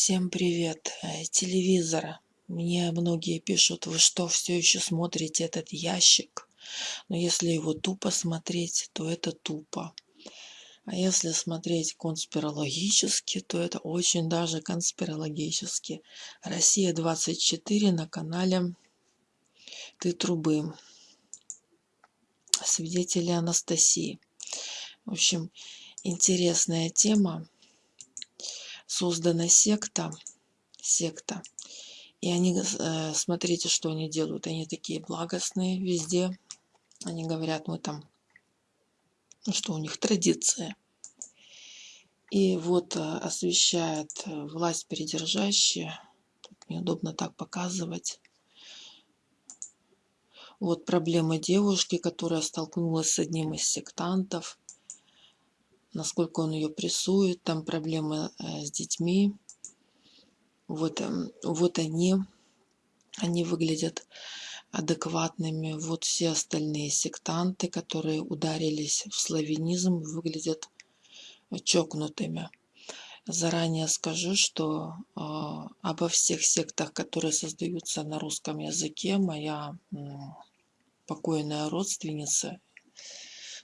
Всем привет. Э, Телевизор. Мне многие пишут, вы что, все еще смотрите этот ящик? Но если его тупо смотреть, то это тупо. А если смотреть конспирологически, то это очень даже конспирологически. Россия 24 на канале Ты трубы. Свидетели Анастасии. В общем, интересная тема создана секта, секта. И они, э, смотрите, что они делают. Они такие благостные везде. Они говорят, мы там, ну что у них традиция. И вот э, освещает э, власть передержащие. Тут неудобно так показывать. Вот проблема девушки, которая столкнулась с одним из сектантов насколько он ее прессует, там проблемы э, с детьми. Вот, эм, вот они, они выглядят адекватными. Вот все остальные сектанты, которые ударились в славянизм, выглядят чокнутыми. Заранее скажу, что э, обо всех сектах, которые создаются на русском языке, моя э, покойная родственница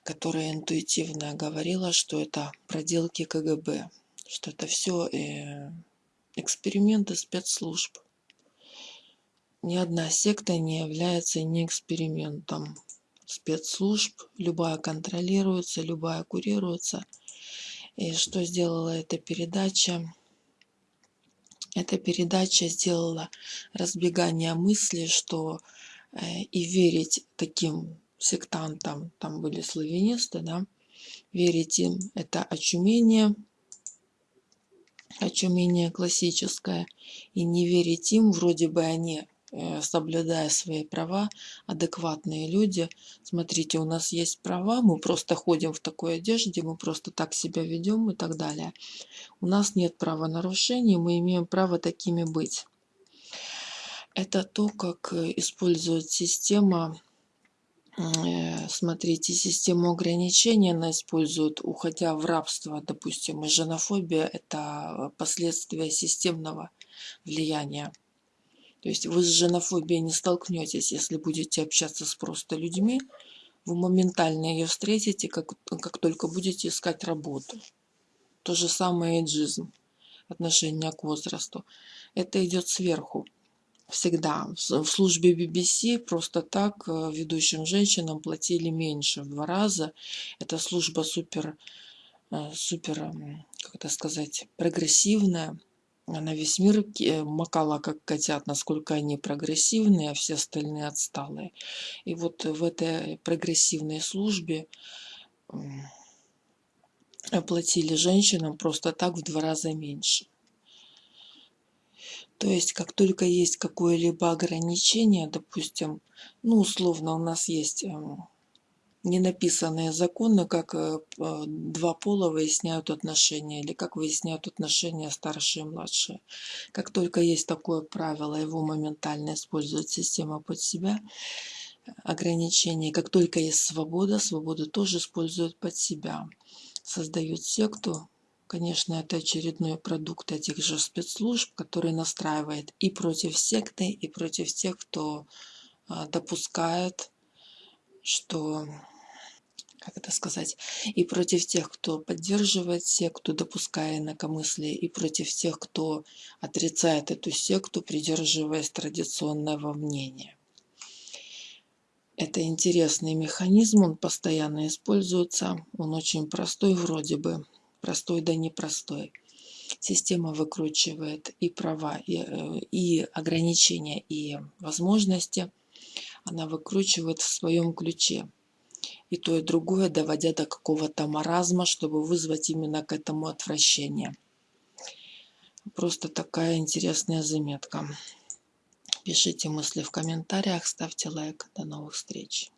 которая интуитивно говорила, что это проделки КГБ, что это все э, эксперименты спецслужб. Ни одна секта не является не экспериментом спецслужб. Любая контролируется, любая курируется. И что сделала эта передача? Эта передача сделала разбегание мысли, что э, и верить таким сектантам, там были славянисты, да, верить им это очумение, очумение классическое, и не верить им, вроде бы они, э, соблюдая свои права, адекватные люди. Смотрите, у нас есть права, мы просто ходим в такой одежде, мы просто так себя ведем и так далее. У нас нет правонарушений, мы имеем право такими быть. Это то, как э, использует система смотрите, систему ограничений она использует, уходя в рабство, допустим, и женофобия – это последствия системного влияния. То есть вы с женофобией не столкнетесь, если будете общаться с просто людьми, вы моментально ее встретите, как, как только будете искать работу. То же самое эйджизм, отношение к возрасту. Это идет сверху всегда. В службе BBC просто так э, ведущим женщинам платили меньше в два раза. Эта служба супер, э, супер, как это сказать, прогрессивная. Она весь мир э, макала, как котят, насколько они прогрессивные, а все остальные отсталые. И вот в этой прогрессивной службе платили женщинам просто так в два раза меньше. То есть, как только есть какое-либо ограничение, допустим, ну, условно, у нас есть эм, ненаписанные законы, как э, два пола выясняют отношения, или как выясняют отношения старшие и младшие. Как только есть такое правило, его моментально использует система под себя, ограничения. Как только есть свобода, свободу тоже используют под себя. Создают секту, Конечно, это очередной продукт этих же спецслужб, который настраивает и против секты, и против тех, кто а, допускает, что, как это сказать, и против тех, кто поддерживает секту, допуская инакомыслие, и против тех, кто отрицает эту секту, придерживаясь традиционного мнения. Это интересный механизм, он постоянно используется, он очень простой вроде бы, простой да непростой. Система выкручивает и права, и, э, и ограничения, и возможности. Она выкручивает в своем ключе. И то, и другое, доводя до какого-то маразма, чтобы вызвать именно к этому отвращение. Просто такая интересная заметка. Пишите мысли в комментариях, ставьте лайк. До новых встреч.